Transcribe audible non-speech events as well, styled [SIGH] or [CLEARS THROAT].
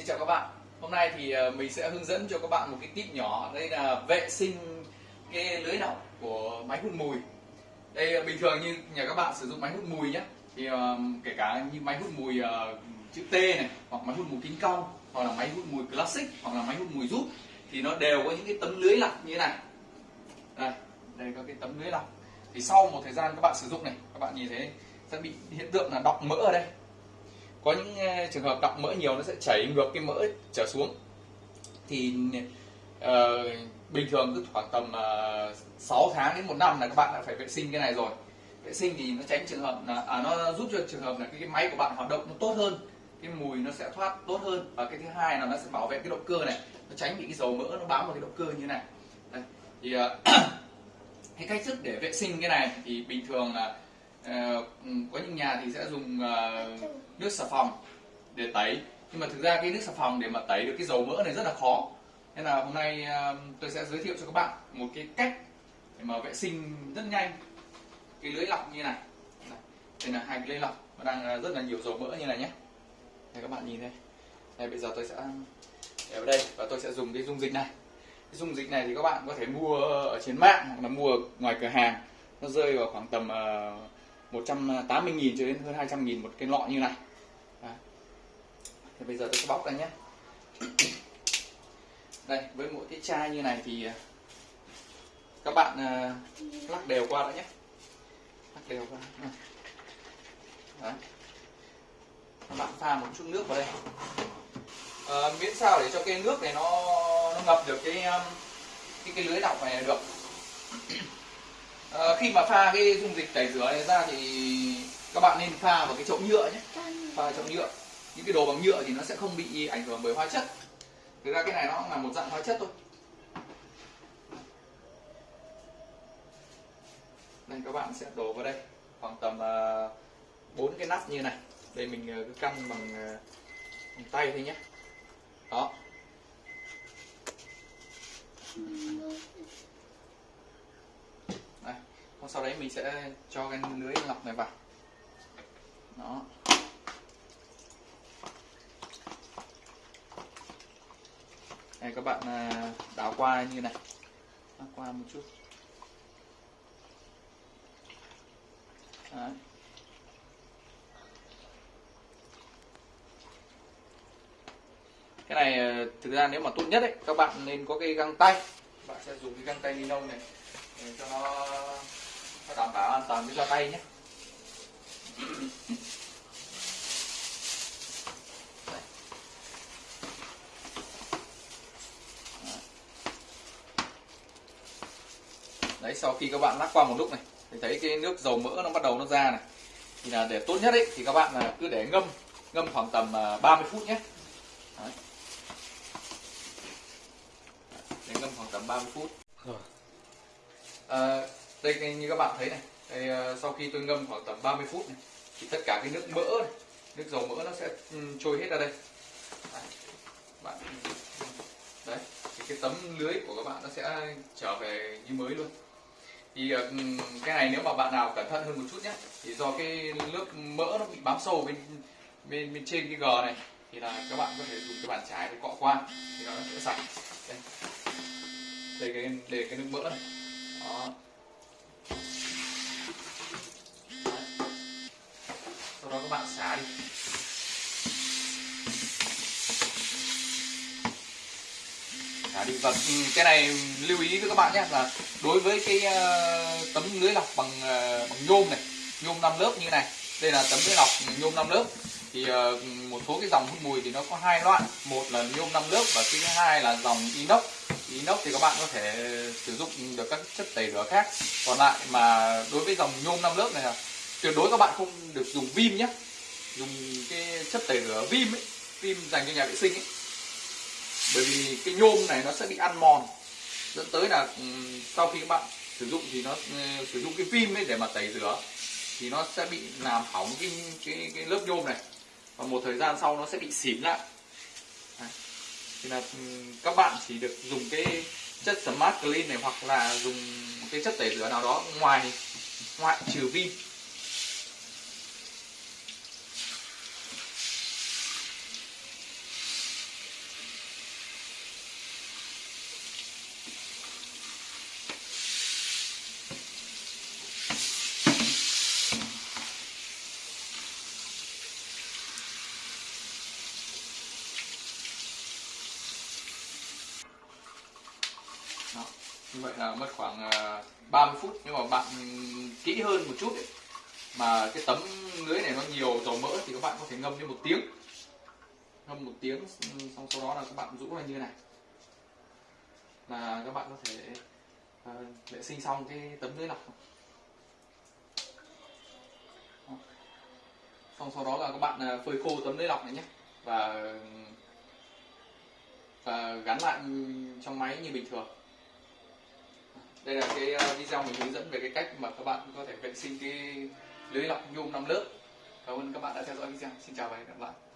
Xin chào các bạn. Hôm nay thì ờ, mình sẽ hướng dẫn cho các bạn một cái tip nhỏ Đây là vệ sinh cái lưới lọc của máy hút mùi. Đây ờ, bình thường như nhà các bạn sử dụng máy hút mùi nhé Thì ờ, kể cả như máy hút mùi chữ T này Hoặc máy hút mùi kính cong Hoặc là máy hút mùi classic Hoặc là máy hút mùi rút Thì nó đều có những cái tấm lưới lọc như thế này. Đây, đây có cái tấm lưới lọc Thì sau một thời gian các bạn sử dụng này Các bạn nhìn thấy sẽ bị hiện tượng là đọng mỡ ở đây có những ờ, trường hợp đọng mỡ nhiều nó sẽ chảy ngược cái mỡ trở xuống. Thì uh, bình thường cứ khoảng tầm ờ, uh, 6 tháng đến một năm là các bạn đã phải vệ sinh cái này rồi. Vệ sinh thì nó tránh trường hợp là à, nó giúp cho trường hợp là cái, cái máy của bạn hoạt động nó tốt hơn cái mùi nó sẽ thoát tốt hơn. Và cái thứ hai là nó sẽ bảo vệ cái động cơ này nó tránh bị cái dầu mỡ nó bám vào cái động cơ như này. Đây. thì uh, [CLEARS THROAT] cái cách thức để vệ sinh cái này thì bình thường là trong nhà thì sẽ dùng uh, nước xà phòng để tẩy. Nhưng mà thực ra cái nước xà phòng để mà tẩy được cái dầu mỡ này rất là khó. Nên là hôm nay uh, tôi sẽ giới thiệu cho các bạn một cái cách để mà vệ sinh rất nhanh. Cái lưới lọc như này. Đây, là hai cái lưới lọc. Nó đang ờ, rất là nhiều dầu mỡ như này nhé. Đây các bạn nhìn đây. Đây bây giờ tôi sẽ để vào đây và tôi sẽ dùng cái dung dịch này. Cái dung dịch này thì các bạn có thể mua ở trên mạng hoặc là mua ở ngoài cửa hàng. Nó rơi vào khoảng tầm uh, 180.000 cho đến hơn 200.000 một cái lọ như này. Đấy. Thì bây giờ tôi sẽ bóc ra nhé. Đây với mỗi cái chai như này thì à, các bạn uh, lắc đều qua đã nhé. Lắc đều qua. Đấy. các bạn pha một chút nước vào đây. Ờ, miễn sao để cho cái nước này nó nó ngập được cái um, cái cái lưới lọc này được khi mà pha cái dung dịch tẩy rửa này ra thì các bạn nên pha vào cái chậu nhựa nhé. Pha chậu nhựa. Những cái đồ bằng nhựa thì nó sẽ không bị ảnh hưởng bởi hóa chất. Thực ra cái này nó là một dạng hóa chất thôi. Đây các bạn sẽ đổ vào đây khoảng tầm ờ, bốn cái nắp như này. Đây mình ờ, cứ căn bằng, ờ, bằng tay thôi nhé. Đó. Đây sau đấy mình sẽ cho cái lưới lọc này vào. Đó. Này các bạn à, đảo qua như này. Đảo qua một chút. Đấy. cái này à, thực ra nếu mà tốt nhất ấy các bạn nên có cái găng tay. Bạn sẽ dùng cái găng tay ni lông này để cho nó, nó đảm bảo an toàn với cho tay nhé. Đấy sau khi các bạn lắc qua một lúc này thì thấy cái nước dầu mỡ nó bắt đầu nó ra này. Thì là để tốt nhất ấy thì các bạn là cứ để ngâm ngâm khoảng tầm à, 30 phút nhé. Đấy. để ngâm khoảng tầm 30 phút. Rồi. À, đây như các bạn thấy này đây, ờ, sau khi tôi ngâm khoảng tầm 30 phút này thì tất cả cái nước mỡ này, nước dầu mỡ nó sẽ trôi hết ra đây. Đấy. bạn đấy thì cái tấm lưới của các bạn nó sẽ trở về như mới luôn. Thì ờ, cái này nếu mà bạn nào cẩn thận hơn một chút nhé thì do cái nước mỡ nó bị bám sâu bên bên bên trên cái gờ này thì là các bạn có thể dùng cái bàn chải để cọ qua thì nó sẽ sạch. Đây. Đây cái đây cái nước mỡ này. Đó. Sau đó, các bạn xả đi. Xả đi. Và cái này lưu ý với các bạn nhé, là đối với cái ờ, tấm lưới lọc bằng ờ, bằng nhôm này, nhôm 5 lớp như này. Đây là tấm lưới lọc nhôm 5 lớp. Thì ờ, một số cái dòng hút mùi thì nó có hai loại. Một là nhôm 5 lớp và cái thứ hai là dòng inox. Inox thì các bạn có thể sử dụng được các chất tẩy rửa khác. Còn lại mà đối với dòng nhôm 5 lớp này là tuyệt đối các bạn không được dùng vim nhé. Dùng cái chất tẩy rửa vim ấy vim dành cho nhà vệ sinh ấy. Bởi vì cái nhôm này nó sẽ bị ăn mòn. Dẫn tới là ừ, sau khi các bạn sử dụng thì nó ừ, sử dụng cái vim ấy để mà tẩy rửa thì nó sẽ bị làm hỏng cái cái, cái lớp nhôm này. Và một thời gian sau nó sẽ bị xỉn lại. Đấy. thì là ừ, các bạn chỉ được dùng cái chất smart clean này hoặc là dùng cái chất tẩy rửa nào đó ngoài ngoại trừ vim. Như vậy là mất khoảng à, 30 phút. Nhưng mà bạn kỹ hơn một chút ấy, mà cái tấm lưới này nó nhiều dầu mỡ thì các bạn có thể ngâm đến một tiếng. Ngâm một tiếng ừ, xong sau đó là các bạn rũ ra như này. Là các bạn có thể à, vệ sinh xong cái tấm lưới lọc xong sau đó là các bạn à, phơi khô tấm lưới lọc này nhé. Và và gắn lại trong máy như bình thường đây là cái ờ, video mình hướng dẫn về cái cách mà các bạn có thể vệ sinh cái lưới lọc nhôm 5 lớp. Cảm ơn các bạn đã theo dõi video. Xin chào và hẹn gặp lại.